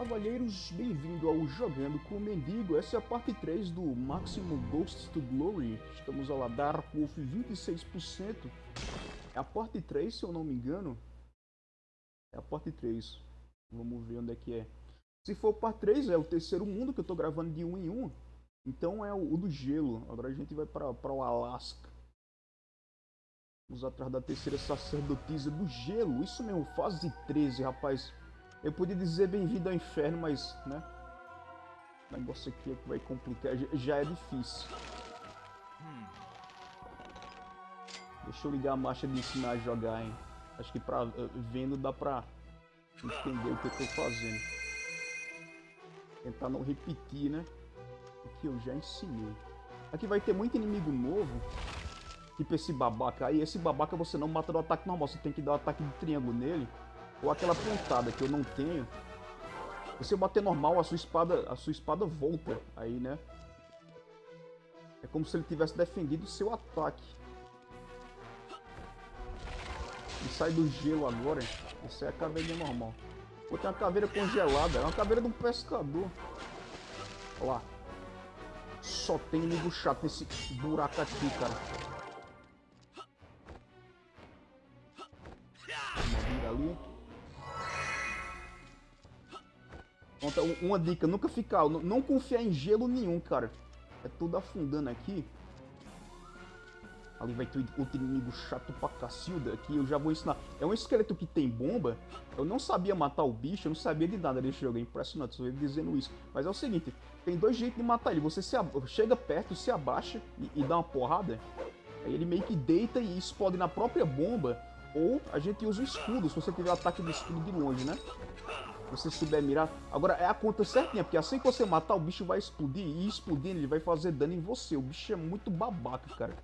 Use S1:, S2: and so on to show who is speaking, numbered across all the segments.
S1: Cavalheiros, bem-vindo ao Jogando com o Mendigo. Essa é a parte 3 do Maximum Ghosts to Glory. Estamos ao lá, Dark Wolf 26%. É a parte 3, se eu não me engano. É a parte 3. Vamos ver onde é que é. Se for parte 3, é o terceiro mundo que eu tô gravando de um em um. Então é o, o do gelo. Agora a gente vai para o Alasca. Vamos atrás da terceira sacerdotisa do gelo. Isso mesmo, fase 13, rapaz. Eu podia dizer bem-vindo ao inferno, mas, né? O negócio aqui é que vai complicar. Já é difícil. Deixa eu ligar a marcha de ensinar a jogar, hein? Acho que pra, eh, vendo dá pra entender o que eu tô fazendo. Tentar não repetir, né? O que eu já ensinei. Aqui vai ter muito inimigo novo. Tipo esse babaca aí. Esse babaca você não mata no ataque normal. Você tem que dar o um ataque de triângulo nele. Ou aquela pontada que eu não tenho. Eu bater normal, a sua espada, a sua espada volta aí, né? É como se ele tivesse defendido o seu ataque. E sai do gelo agora. Isso é a caveira normal. Pô, tem uma caveira congelada. É uma caveira de um pescador. Olha lá. Só tem inimigo chato nesse buraco aqui, cara. Uma dica, nunca ficar, não confiar em gelo nenhum, cara. É tudo afundando aqui. Ali vai ter outro inimigo chato pra cacilda aqui, eu já vou ensinar. É um esqueleto que tem bomba. Eu não sabia matar o bicho, eu não sabia de nada desse jogo, é impressionante, só dizendo isso. Mas é o seguinte, tem dois jeitos de matar ele. Você chega perto, se abaixa e, e dá uma porrada. Aí ele meio que deita e explode na própria bomba. Ou a gente usa o escudo, se você tiver ataque de escudo de longe, né? Você souber mirar. Agora, é a conta certinha, porque assim que você matar, o bicho vai explodir. E explodindo, ele vai fazer dano em você. O bicho é muito babaca, cara.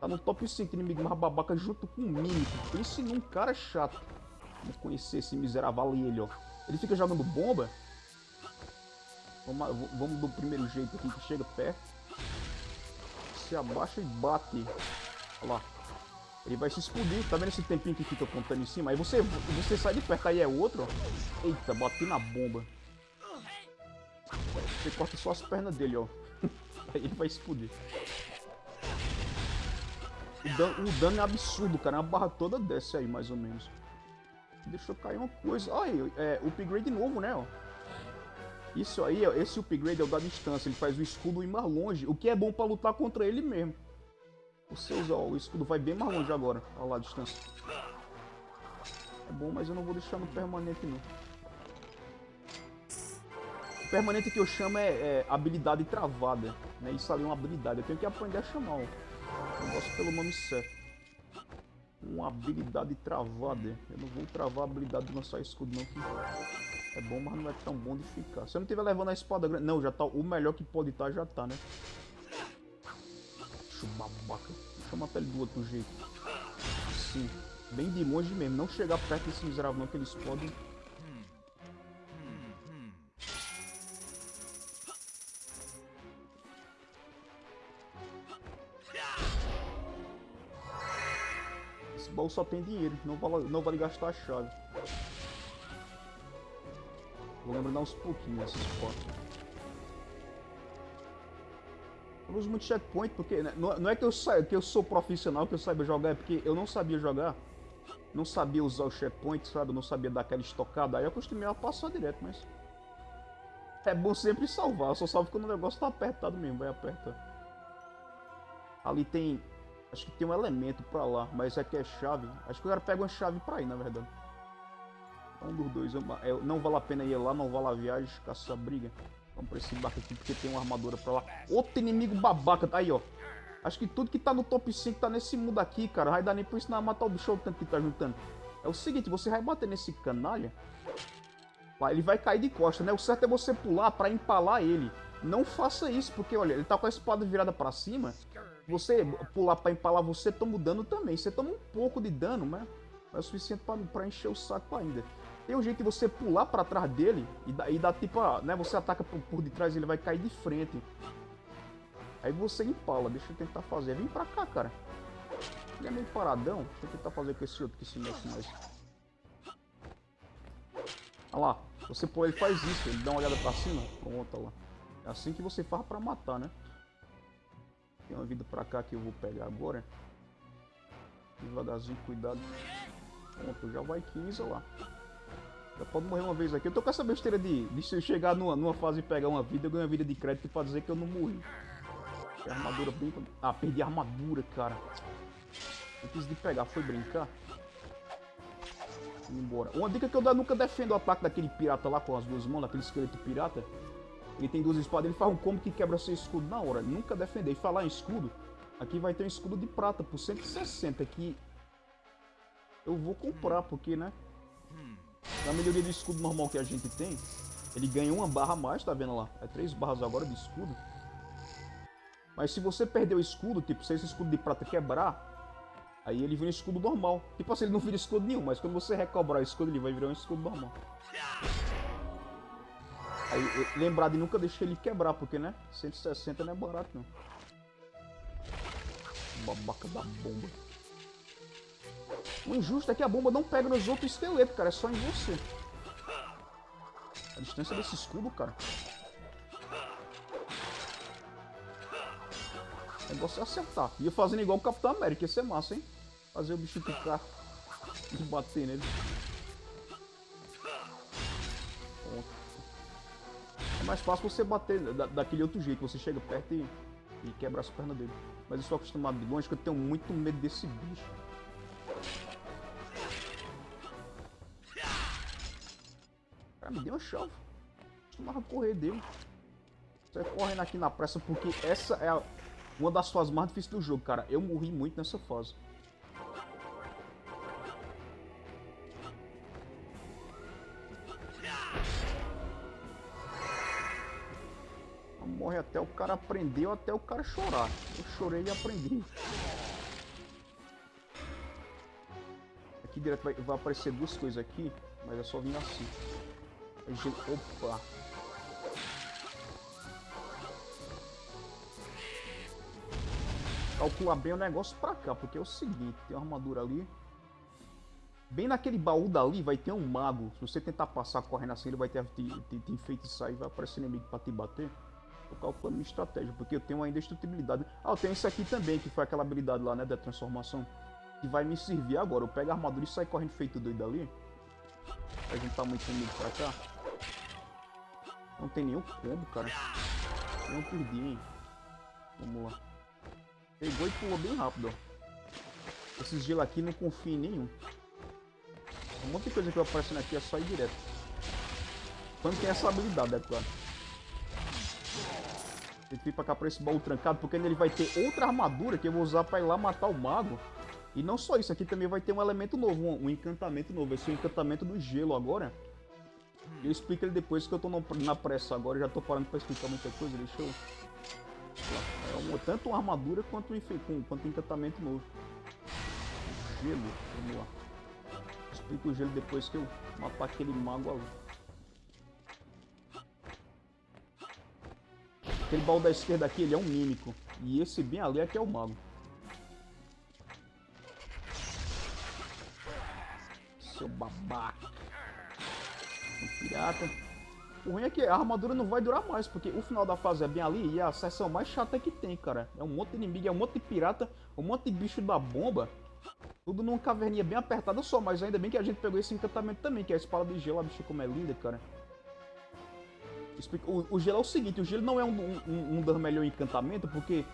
S1: Tá no top 5 inimigo mais babaca junto com o Mímico. Pense num cara chato. Vamos conhecer esse miserável ali, ele, ó. Ele fica jogando bomba. Vamos, vamos do primeiro jeito aqui, que chega perto. Se abaixa e bate. Olha lá. Ele vai se explodir. Tá vendo esse tempinho que fica apontando em cima? Aí você, você sai de perto, aí é outro, ó. Eita, bati na bomba. Você corta só as pernas dele, ó. aí ele vai explodir. O dano, o dano é absurdo, cara. A barra toda desce aí, mais ou menos. Deixa eu cair uma coisa. Olha, é, upgrade novo, né, ó. Isso aí, ó, esse upgrade é o da distância. Ele faz o escudo ir mais longe. O que é bom pra lutar contra ele mesmo. O seus, ó, o escudo vai bem mais longe agora. Olha lá a distância. É bom, mas eu não vou deixar no permanente, não. O permanente que eu chamo é, é habilidade travada. Né? Isso ali é uma habilidade. Eu tenho que aprender a chamar o negócio pelo nome certo. Uma habilidade travada. Eu não vou travar a habilidade de lançar escudo, não. Que é bom, mas não é tão bom de ficar. Se eu não estiver levando a espada grande... Não, já tá... O melhor que pode estar, tá, já tá, né? Babaca. Deixa eu matar ele do outro jeito. Sim. Bem de longe mesmo. Não chegar perto desse miserável não, que eles podem... Esse baú só tem dinheiro. Não vale, não vale gastar a chave. Vou lembrar uns pouquinhos essas portas. Uso muito checkpoint porque né, não é que eu, sa que eu sou profissional, que eu saiba jogar, é porque eu não sabia jogar. Não sabia usar o checkpoint, sabe? Eu não sabia dar aquela estocada. Aí eu acostumei a passar direto, mas... É bom sempre salvar. Eu só salvo quando o negócio tá apertado mesmo, vai apertar. Ali tem... Acho que tem um elemento pra lá, mas aqui é chave. Acho que o cara pega uma chave pra ir, na verdade. Um dos dois. Eu, não vale a pena ir lá, não vale a viagem, caçar briga. Vamos pra esse barco aqui porque tem uma armadura pra lá. Outro inimigo babaca. Aí, ó. Acho que tudo que tá no top 5 tá nesse mundo aqui, cara. Vai dar nem pra ensinar a matar o bicho o tanto que tá juntando. É o seguinte, você vai bater nesse canalha. Ele vai cair de costa, né? O certo é você pular pra empalar ele. Não faça isso, porque, olha, ele tá com a espada virada pra cima. Você pular pra empalar, você toma dano também. Você toma um pouco de dano, mas é o suficiente pra, pra encher o saco ainda. Tem um jeito de você pular pra trás dele e dá, e dá tipo, né? Você ataca por, por detrás e ele vai cair de frente. Aí você empala, deixa eu tentar fazer. Vem pra cá, cara. Ele é meio paradão. Deixa eu tentar fazer com esse outro que se mexe mais. Olha lá. Você pô, ele faz isso, ele dá uma olhada pra cima, pronto, lá. É assim que você faz pra matar, né? Tem uma vida pra cá que eu vou pegar agora. Devagarzinho, cuidado. Pronto, já vai 15 lá. Pode morrer uma vez aqui. Eu tô com essa besteira de, de se eu chegar numa, numa fase e pegar uma vida, eu ganho uma vida de crédito pra dizer que eu não morri. A armadura bem... Ah, perdi a armadura, cara. Antes de pegar, foi brincar. embora. Uma dica que eu nunca defendo o ataque daquele pirata lá com as duas mãos, daquele esqueleto pirata. Ele tem duas espadas, ele faz um combo que quebra seu escudo na hora. Nunca defender. E falar em escudo, aqui vai ter um escudo de prata por 160 que eu vou comprar, porque, né? Na melhoria do escudo normal que a gente tem, ele ganha uma barra a mais, tá vendo lá? É três barras agora de escudo. Mas se você perder o escudo, tipo, se esse escudo de prata quebrar, aí ele vira um escudo normal. Tipo assim, ele não vira escudo nenhum, mas quando você recobrar o escudo, ele vai virar um escudo normal. Aí, lembrar de nunca deixar ele quebrar, porque, né? 160 não é barato, não. Babaca da bomba. O injusto é que a bomba não pega nos outros esqueletos, cara. É só em você. A distância desse escudo, cara. O negócio é acertar. Ia fazendo igual o Capitão América. Ia ser massa, hein? Fazer o bicho picar e bater nele. É mais fácil você bater da, daquele outro jeito. Você chega perto e, e quebra as pernas dele. Mas eu sou acostumado de longe que eu tenho muito medo desse bicho. Cara, me deu uma chave. Costumava correr dele. Você correndo aqui na pressa porque essa é a, uma das fases mais difíceis do jogo, cara. Eu morri muito nessa fase. Morre até o cara aprender ou até o cara chorar. Eu chorei e aprendi. Aqui direto vai, vai aparecer duas coisas aqui, mas é só vir assim. Opa! Calcular bem o negócio pra cá, porque é o seguinte, tem uma armadura ali. Bem naquele baú dali vai ter um mago. Se você tentar passar correndo assim, ele vai ter te, te, te enfeitiçar e vai aparecer inimigo pra te bater. Tô calculando minha estratégia, porque eu tenho uma indestrutibilidade. Ah, eu tenho isso aqui também, que foi aquela habilidade lá, né, da transformação. Que vai me servir agora. Eu pego a armadura e saio correndo feito doido ali. Pra juntar muito inimigo pra cá. Não tem nenhum combo, cara. Não perdi, hein. Vamos lá. Pegou e pulou bem rápido, ó. Esses gelo aqui não confio em nenhum. Um monte de coisa que vai aparecendo aqui é só ir direto. Quando tem essa habilidade, é claro. Tem que vir pra cá pra esse baú trancado, porque ele vai ter outra armadura que eu vou usar pra ir lá matar o mago. E não só isso, aqui também vai ter um elemento novo, um, encantamento novo. Vai ser o encantamento do gelo agora. Eu explico ele depois que eu tô na pressa agora, já tô parando pra explicar muita coisa, deixa eu... É uma, tanto uma armadura quanto um, quanto um encantamento novo. Gelo, vamos lá. Explico o gelo depois que eu matar aquele mago ali. Aquele baú da esquerda aqui, ele é um mímico. E esse bem ali é que é o mago. Seu babaca. Um pirata. O ruim é que a armadura não vai durar mais, porque o final da fase é bem ali e é a seção mais chata que tem, cara. É um monte de inimigo, é um monte de pirata, um monte de bicho da bomba. Tudo numa caverninha bem apertada só, mas ainda bem que a gente pegou esse encantamento também, que é a espada de gelo, a bicha como é linda, cara. O, o gelo é o seguinte, o gelo não é um, um, um dos melhores encantamentos, porque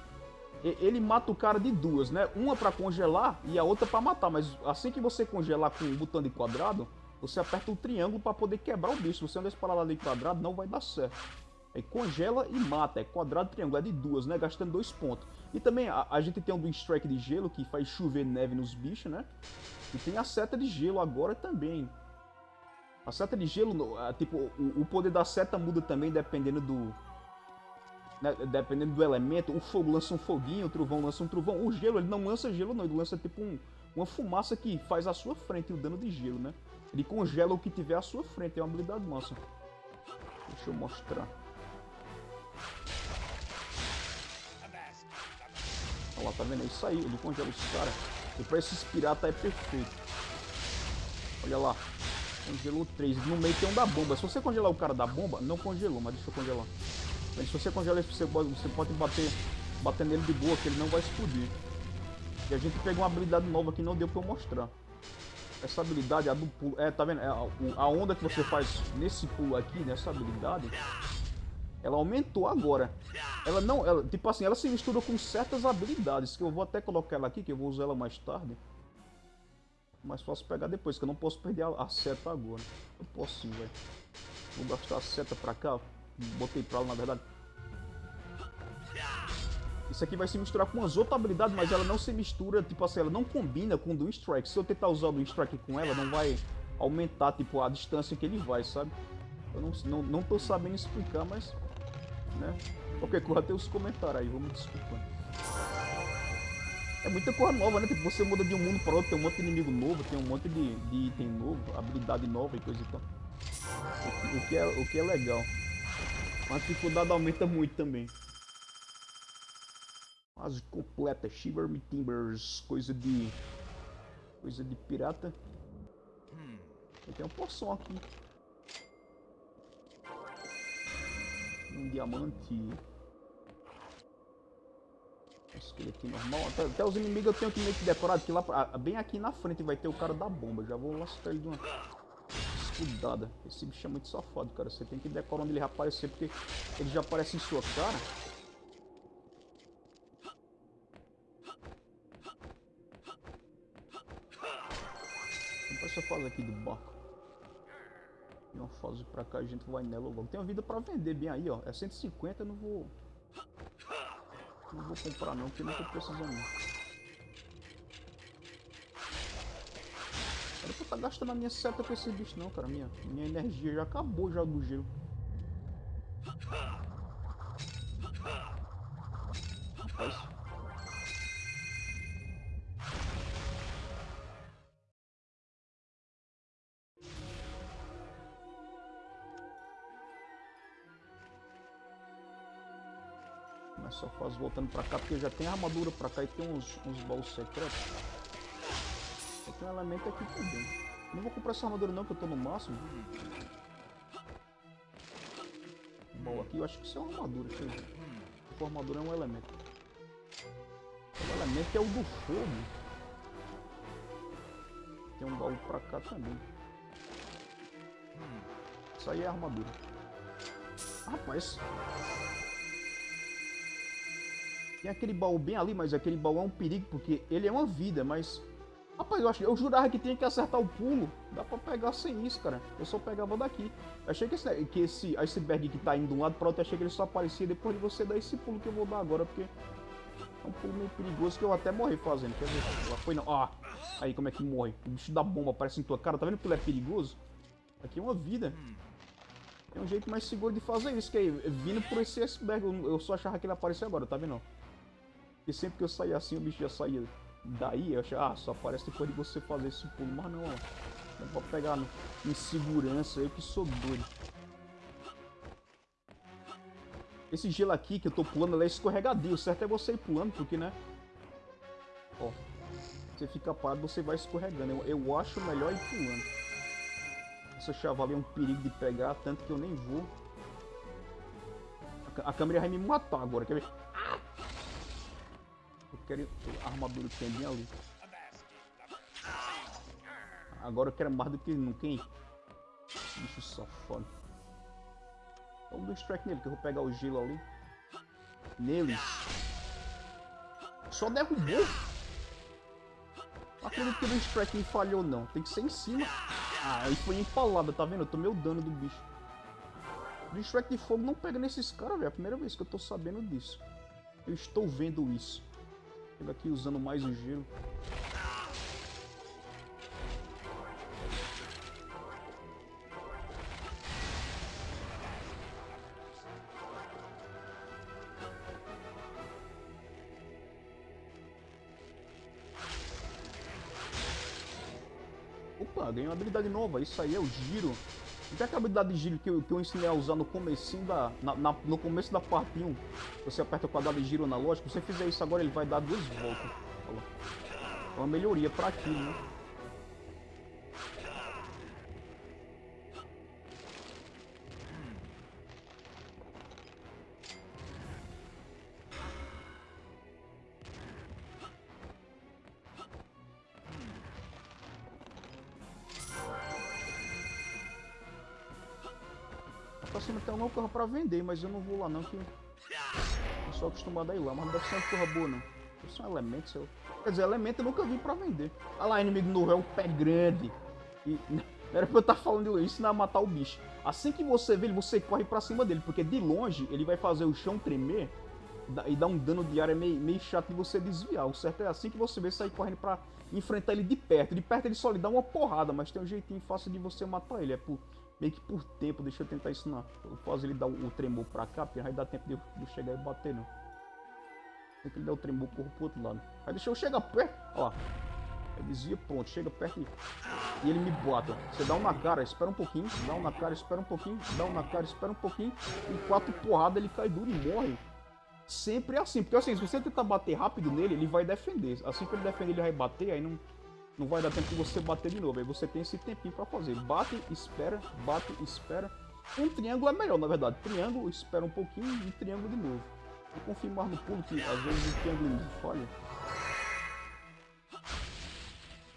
S1: ele mata o cara de duas, né? Uma pra congelar e a outra pra matar, mas assim que você congelar com o botão de quadrado, você aperta o triângulo pra poder quebrar o bicho. Você andar disparar de quadrado, não vai dar certo. Aí congela e mata, é quadrado triângulo, é de duas, né? Gastando dois pontos. E também a, a gente tem um do strike de gelo, que faz chover neve nos bichos, né? E tem a seta de gelo agora também. A seta de gelo, tipo, o, o poder da seta muda também dependendo do... Né, dependendo do elemento. O fogo lança um foguinho, o trovão lança um trovão. O gelo, ele não lança gelo não, ele lança tipo um, uma fumaça que faz à sua frente o dano de gelo, né? Ele congela o que tiver à sua frente, é uma habilidade massa. Deixa eu mostrar. Olha lá, tá vendo? É isso aí, ele congela os caras. E pra esses piratas é perfeito. Olha lá. Congelou três. No meio tem um da bomba. Se você congelar o cara da bomba, não congelou, mas deixa eu congelar. Mas se você congelar você pode, você pode bater, bater nele de boa, que ele não vai explodir. E a gente pegou uma habilidade nova que não deu pra eu mostrar. Essa habilidade, a do pulo. É, tá vendo? É, a, onda que você faz nesse pulo aqui, nessa habilidade, ela aumentou agora. Ela não, ela, tipo assim, ela se mistura com certas habilidades, que eu vou até colocar ela aqui, que eu vou usar ela mais tarde. Mas posso pegar depois, que eu não posso perder a, a seta agora. Eu posso sim, velho. Vou gastar a seta pra cá. Botei pra lá, na verdade. Isso aqui vai se misturar com as outras habilidades, mas ela não se mistura, tipo assim, ela não combina com o do Strike. Se eu tentar usar o do Strike com ela, não vai aumentar, tipo, a distância que ele vai, sabe? Eu não, não, não tô sabendo explicar, mas né? Qualquer coisa tem os comentários aí, vamos desculpando. É muita coisa nova, né? Tipo, você muda de um mundo para outro, tem um monte de inimigo novo, tem um monte de, de item novo, habilidade nova e coisa e tal. O que, o que, é, o que é legal. Mas a dificuldade aumenta muito também. Quase completa, Shiver Me Timbers, coisa de... Coisa de pirata. Tem uma poção aqui. um diamante. Esqueletinho normal. Até, até, os inimigos eu tenho que meio que decorar, que lá bem aqui na frente vai ter o cara da bomba. Já vou lascar ele de uma escudada. Esse bicho é muito safado, cara. Você tem que decorar onde ele vai aparecer, porque ele já aparece em sua cara. Aqui do barco? Uma fase pra cá, a gente vai nela logo. Tem uma vida pra vender bem aí, ó. É 150, eu não vou... Não vou comprar não, porque não tô precisando. Era pra estar tá gastando a minha seta com esse bicho não, cara. Minha, minha energia já acabou já do gelo. Voltando pra cá, porque já tem armadura pra cá e tem uns, uns baús secretos. Tem um elemento aqui também. Não vou comprar essa armadura não, que eu tô no máximo. Baú aqui, eu acho que isso é uma armadura, deixa eu ver. A armadura é um elemento. O elemento é o do fogo. Tem um baú pra cá também. Isso aí é armadura. Rapaz, tem aquele baú bem ali, mas aquele baú é um perigo, porque ele é uma vida, mas... Rapaz, eu, acho, eu jurava que tinha que acertar o pulo. Dá pra pegar sem isso, cara. Eu só pegava daqui. Achei que esse, que esse iceberg que tá indo de um lado para outro, achei que ele só aparecia depois de você dar esse pulo que eu vou dar agora, porque... É um pulo meio perigoso que eu até morri fazendo. Quer ver? Foi não. Ah, aí como é que morre? O bicho da bomba aparece em tua cara. Tá vendo que ele é perigoso? Aqui é uma vida. Tem um jeito mais seguro de fazer isso, que é vindo por esse iceberg. Eu só achava que ele aparecia agora, tá vendo? E sempre que eu saía assim, o bicho já saía daí. Eu achava, ah, só aparece depois de você fazer esse pulo. Mas não, ó. Não pode pegar no, em segurança, eu que sou doido. Esse gelo aqui que eu tô pulando, ele é escorregadio. O certo é você ir pulando, porque, né? Ó. Você fica parado, você vai escorregando. Eu, eu acho melhor ir pulando. Essa chavala é um perigo de pegar, tanto que eu nem vou. A, a câmera vai me matar agora, quer ver? Quero a armadura que tem bem ali. Agora eu quero mais do que nunca, hein? Bicho safado. Vamos dar strike nele, que eu vou pegar o gelo ali. Neles. Só derrubou. Acredito que o strike me falhou, não. Tem que ser em cima. Ah, aí foi empalada, tá vendo? Eu tomei o dano do bicho. O strike de fogo não pega nesses caras, velho. É a primeira vez que eu tô sabendo disso. Eu estou vendo isso. Ele aqui usando mais o gelo. Opa, ganhei uma habilidade nova. Isso aí é o giro. Tem aquela habilidade de giro que eu, que eu ensinei a usar no comecinho da, na, na, no começo da parte 1. Você aperta o quadrado de giro analógico. Se você fizer isso agora, ele vai dar duas voltas. Olha. É uma melhoria pra aquilo, né? Cima tem alguma coisa pra vender, mas eu não vou lá não, que eu sou acostumado a ir lá, mas não deve ser uma coisa boa não. Deve ser um elemento, seu. Quer dizer, elemento eu nunca vi pra vender. Olha lá, inimigo novo, é o pé grande. E era pra eu estar tá falando isso, não é matar o bicho. Assim que você vê ele, você corre pra cima dele, porque de longe ele vai fazer o chão tremer e dar um dano de área meio, meio chato de você desviar. O certo é assim que você vê sair correndo pra enfrentar ele de perto. De perto ele só lhe dá uma porrada, mas tem um jeitinho fácil de você matar ele. É por, meio que por tempo, deixa eu tentar ensinar. Eu faço ele dar o, o tremor pra cá, porque vai dar tempo de eu, de eu chegar e bater, não. Tem que ele dar o tremor corro pro outro lado. Aí deixa eu chegar perto, ó. Aí desvia, pronto, chega perto e, e ele me bota. Você dá um na cara, espera um pouquinho, dá um na cara, espera um pouquinho, dá um na cara, espera um pouquinho. E quatro porradas ele cai duro e morre. Sempre é assim, porque assim, se você tentar bater rápido nele, ele vai defender. Assim que ele defender, ele vai bater, aí não, não vai dar tempo de você bater de novo. Aí você tem esse tempinho pra fazer. Bate, espera, bate, espera. Um triângulo é melhor, na verdade. Triângulo, espera um pouquinho e triângulo de novo. Vou confirmar no pulo que às vezes o triângulo falha.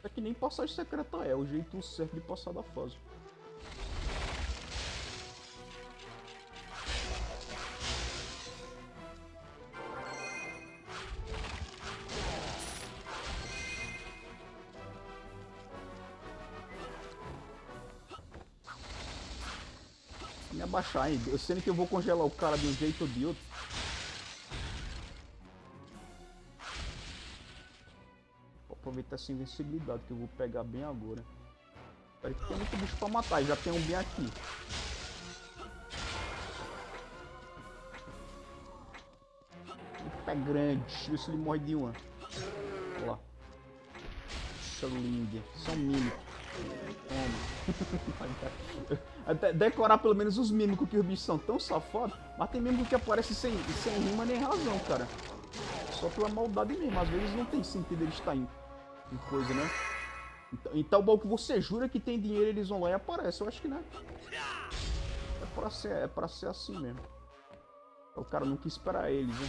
S1: É que nem passagem secreta é, o jeito certo de passar da fase. Me abaixar, hein? Eu sendo que eu vou congelar o cara de um jeito ou de outro. aproveitar essa invencibilidade que eu vou pegar bem agora. Espera que tem muito bicho pra matar, já tem um bem aqui. Pé grande, ver se ele morre de uma. Olha lá. Isso é lindo, são mímicos. Até decorar pelo menos os mímicos que os bichos são tão safados, mas tem mímico que aparece sem, sem rima nem razão, cara. Só pela maldade mesmo, às vezes não tem sentido ele estar indo e coisa, né? Então, então bom que você jura que tem dinheiro eles vão lá e aparecem. Eu acho que não. É pra ser, é pra ser assim mesmo. O cara não quis esperar eles, né?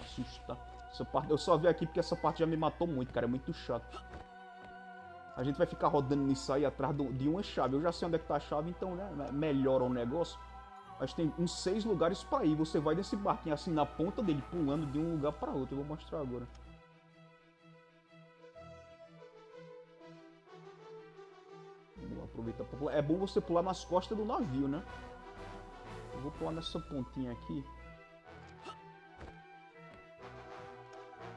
S1: Assusta. Essa parte, eu só vi aqui porque essa parte já me matou muito, cara. É muito chato. A gente vai ficar rodando nisso aí atrás de uma chave. Eu já sei onde é que tá a chave, então, né? Melhora o negócio. Mas tem uns seis lugares pra ir. Você vai desse barquinho assim na ponta dele, pulando de um lugar pra outro. Eu vou mostrar agora. aproveitar pra pular. É bom você pular nas costas do navio, né? Eu vou pular nessa pontinha aqui.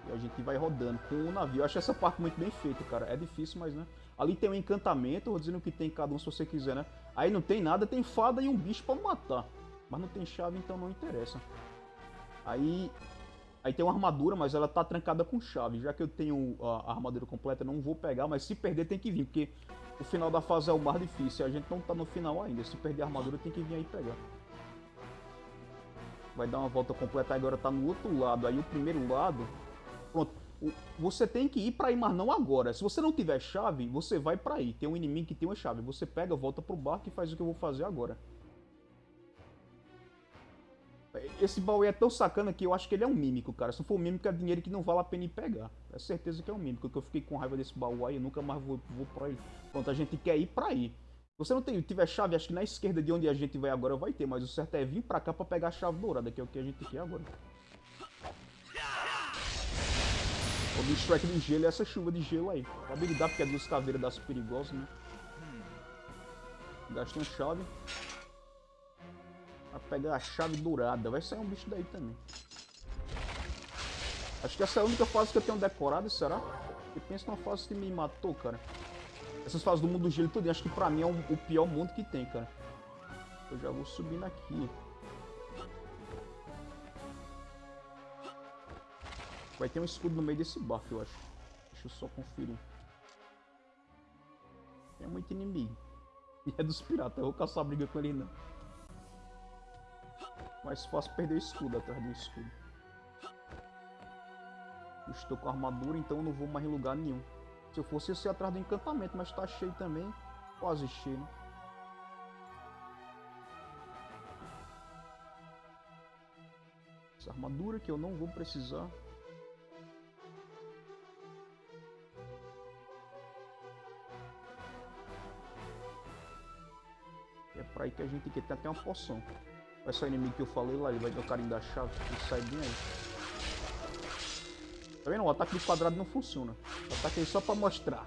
S1: E a gente vai rodando com o navio. Eu acho essa parte muito bem feita, cara. É difícil, mas né? Ali tem um encantamento, vou dizendo que tem cada um se você quiser, né? Aí não tem nada, tem fada e um bicho pra matar. Mas não tem chave, então não interessa. Aí Aí tem uma armadura, mas ela tá trancada com chave. Já que eu tenho a armadura completa, não vou pegar, mas se perder tem que vir, porque o final da fase é o mais difícil. A gente não tá no final ainda. Se perder a armadura, tem que vir aí pegar. Vai dar uma volta completa, agora tá no outro lado. Aí o primeiro lado... Você tem que ir pra aí, mas não agora. Se você não tiver chave, você vai pra aí. Tem um inimigo que tem uma chave. Você pega, volta pro barco e faz o que eu vou fazer agora. Esse baú é tão sacana que eu acho que ele é um mímico, cara. Se for um mímico, é dinheiro que não vale a pena ir pegar. É certeza que é um mímico, que eu fiquei com raiva desse baú aí, eu nunca mais vou, vou pra ele. Pronto, a gente quer ir pra aí. Você não tem, tiver chave, acho que na esquerda de onde a gente vai agora vai ter, mas o certo é vir pra cá pra pegar a chave dourada, que é o que a gente quer agora. O do strike de gelo é essa chuva de gelo aí. Habilidade porque é dos caveiras das perigosas, né? Gasta uma chave. Pra pegar a chave dourada. Vai sair um bicho daí também. Acho que essa é a única fase que eu tenho decorado, será? Eu penso numa fase que me matou, cara. Essas fases do mundo do gelo tudo, acho que pra mim é o pior mundo que tem, cara. Eu já vou subindo aqui. Vai ter um escudo no meio desse barco, eu acho. Deixa eu só conferir. Tem muito inimigo. E é dos piratas, eu vou caçar briga com ele não. Mais fácil perder o escudo atrás do escudo. estou com armadura, então eu não vou mais em lugar nenhum. Se eu fosse, eu ia atrás do encantamento, mas tá cheio também. Quase cheio, né? Essa armadura que eu não vou precisar. Que a gente quer. Tem até uma poção. Vai o inimigo que eu falei lá, ele vai dar o carinho da chave e sai bem aí. Tá vendo? O ataque do quadrado não funciona. O ataque é só pra mostrar.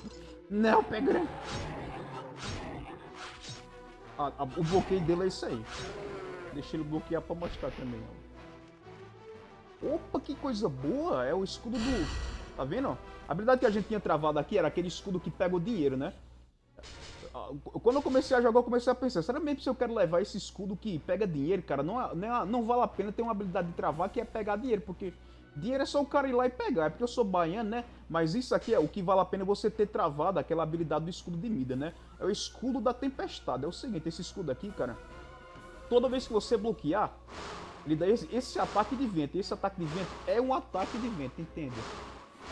S1: não, pega ah, o bloqueio dele é isso aí. Deixa ele bloquear pra mostrar também, ó. Opa, que coisa boa! É o escudo do... Tá vendo? A habilidade que a gente tinha travado aqui era aquele escudo que pega o dinheiro, né? Quando eu comecei a jogar, eu comecei a pensar, será mesmo se eu quero levar esse escudo que pega dinheiro, cara? Não, não, não vale a pena ter uma habilidade de travar que é pegar dinheiro, porque dinheiro é só o cara ir lá e pegar. É porque eu sou baiano, né? Mas isso aqui é o que vale a pena você ter travado, aquela habilidade do escudo de Mida, né? É o escudo da tempestade. É o seguinte, esse escudo aqui, cara, toda vez que você bloquear, ele dá esse, esse ataque de vento. Esse ataque de vento é um ataque de vento, entende?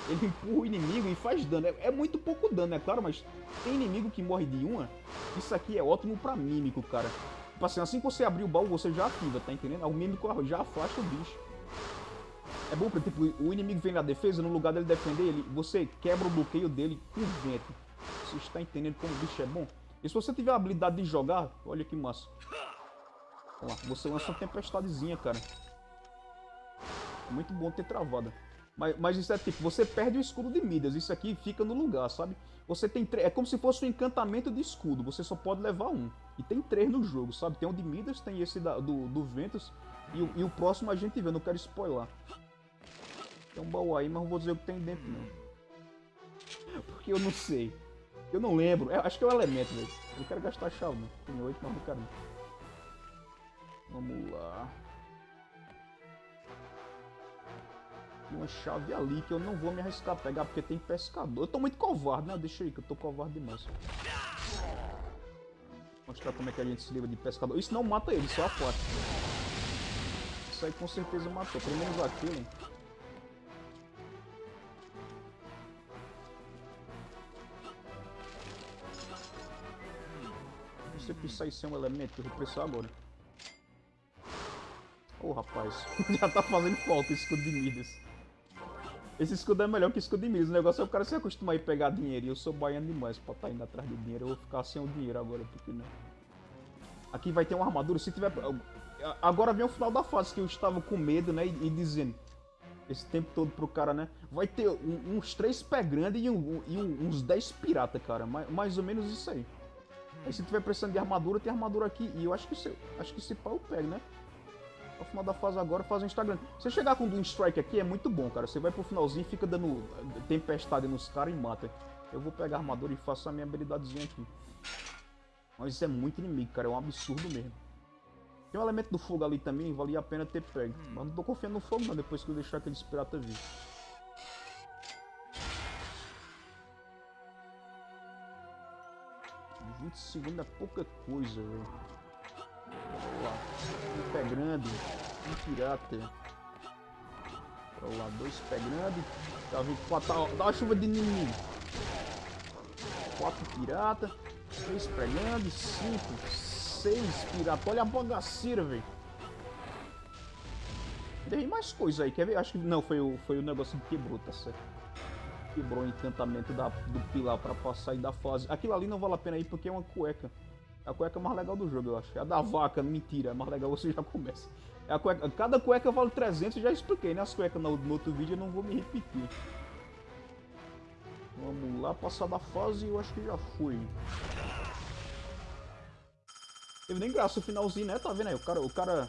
S1: Ele empurra o inimigo e faz dano. É, é, muito pouco dano, é claro, mas tem inimigo que morre de uma. Isso aqui é ótimo pra mímico, cara. Tipo assim, assim que você abrir o baú, você já ativa, tá entendendo? O mímico já afasta o bicho. É bom porque tipo, o inimigo vem na defesa, no lugar dele defender, ele, você quebra o bloqueio dele com vento. Você está entendendo como o bicho é bom? E se você tiver a habilidade de jogar, olha que massa. Olha lá, você lança uma tempestadezinha, cara. Muito bom ter travada. Mas, mas isso é tipo, você perde o escudo de Midas, isso aqui fica no lugar, sabe? Você tem é como se fosse um encantamento de escudo, você só pode levar um. E tem três no jogo, sabe? Tem o de Midas, tem esse da, do, do Ventus, e, e, o próximo a gente vê, não quero spoiler. Tem um baú aí, mas não vou dizer o que tem dentro, não. Porque eu não sei. Eu não lembro. É, acho que é o elemento, velho. Eu não quero gastar chave, não. Tem oito, mas não quero. Vamos lá. Uma chave ali que eu não vou me arriscar a pegar porque tem pescador. Eu tô muito covarde, né? Deixa aí que eu tô covarde demais. Mostrar como é que a gente se livra de pescador. Isso não mata ele, só a porta. Isso aí com certeza matou. Pelo menos aquele. você precisar ser um elemento eu vou precisar agora. Ô oh, rapaz, já tá fazendo falta esse escudo de Midas. Esse escudo é melhor que escudo de Midas. O negócio é o cara se acostumar a pegar dinheiro. E eu sou baiano demais pra estar tá indo atrás de dinheiro. Eu vou ficar sem o dinheiro agora, porque não. Aqui vai ter uma armadura. Se tiver. Agora vem o final da fase que eu estava com medo, né? E, dizendo. Esse tempo todo pro cara, né? Vai ter um, uns três pé grandes e, um, e um, uns 10 pirata, cara. Mais, mais ou menos isso aí. Aí se tiver precisando de armadura, tem armadura aqui. E eu acho que se, acho que esse pau eu pego, né? No final da fase agora, faz o Instagram. Se chegar com um Strike aqui, é muito bom, cara. Você vai pro finalzinho e fica dando tempestade nos caras e mata. Eu vou pegar a armadura e faço a minha habilidadezinha aqui. Mas isso é muito inimigo, cara. É um absurdo mesmo. Tem um elemento do fogo ali também, valia a pena ter pego. Mas não tô confiando no fogo não, depois que eu deixar aqueles piratas vir. 20 segundos é pouca coisa, velho. Pé grande. Um pirata. Vamos lá, dois pé grande. Tá vindo quatro. Dá uma chuva de inimigo. Quatro pirata. Três pé grande. Cinco. Seis pirata. Olha a bagaceira, velho. Tem mais coisa aí, quer ver? Acho que não, foi o, foi o negócio que quebrou, tá certo quebrou o encantamento da, do pilar para passar e da fase. Aquilo ali não vale a pena ir porque é uma cueca. É a cueca mais legal do jogo, eu acho. É a da vaca, mentira. É mais legal, você já começa. É a cueca, cada cueca vale 300, já expliquei, né? As cuecas no, no outro vídeo eu não vou me repetir. Vamos lá, passar da fase, eu acho que já fui. Teve nem graça o finalzinho, né? Tá vendo aí? O cara, o cara,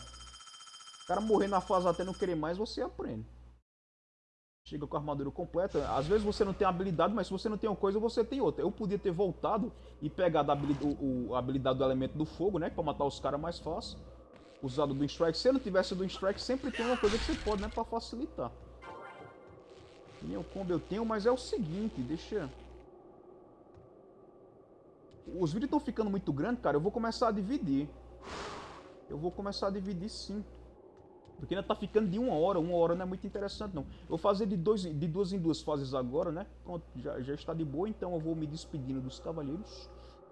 S1: o cara morrer na fase até não querer mais, você aprende. Chega com a armadura completa. Às vezes você não tem habilidade, mas se você não tem uma coisa, você tem outra. Eu podia ter voltado e pegado a habilidade, o, a habilidade do elemento do fogo, né? Pra matar os caras mais fácil. Usado do Strike. Se não tivesse do Strike, sempre tem uma coisa que você pode, né? Pra facilitar. Minha combo eu tenho, mas é o seguinte, deixa... Os vídeos estão ficando muito grandes, cara. Eu vou começar a dividir. Eu vou começar a dividir sim. Porque ainda tá ficando de uma hora, uma hora não é muito interessante não. Eu vou fazer de, dois, de duas em duas fases agora, né? Pronto, já, já está de boa, então eu vou me despedindo dos cavaleiros.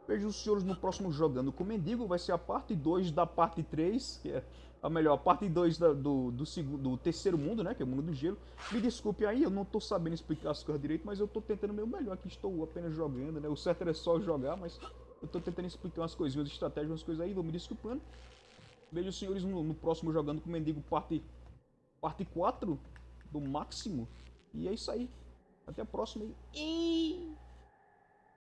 S1: Vejo os senhores no próximo Jogando com Mendigo, vai ser a parte 2 da parte 3, que é a melhor, a parte 2 do, do, do terceiro mundo, né? Que é o mundo do gelo. Me desculpe aí, eu não tô sabendo explicar as coisas direito, mas eu tô tentando o meu melhor aqui, estou apenas jogando, né? O certo é só jogar, mas Eu tô tentando explicar umas coisinhas, estratégias, umas coisas aí, vou me desculpando. Vejo os senhores no, no próximo jogando com o Mendigo parte, parte 4 do máximo. E é isso aí. Até a próxima aí.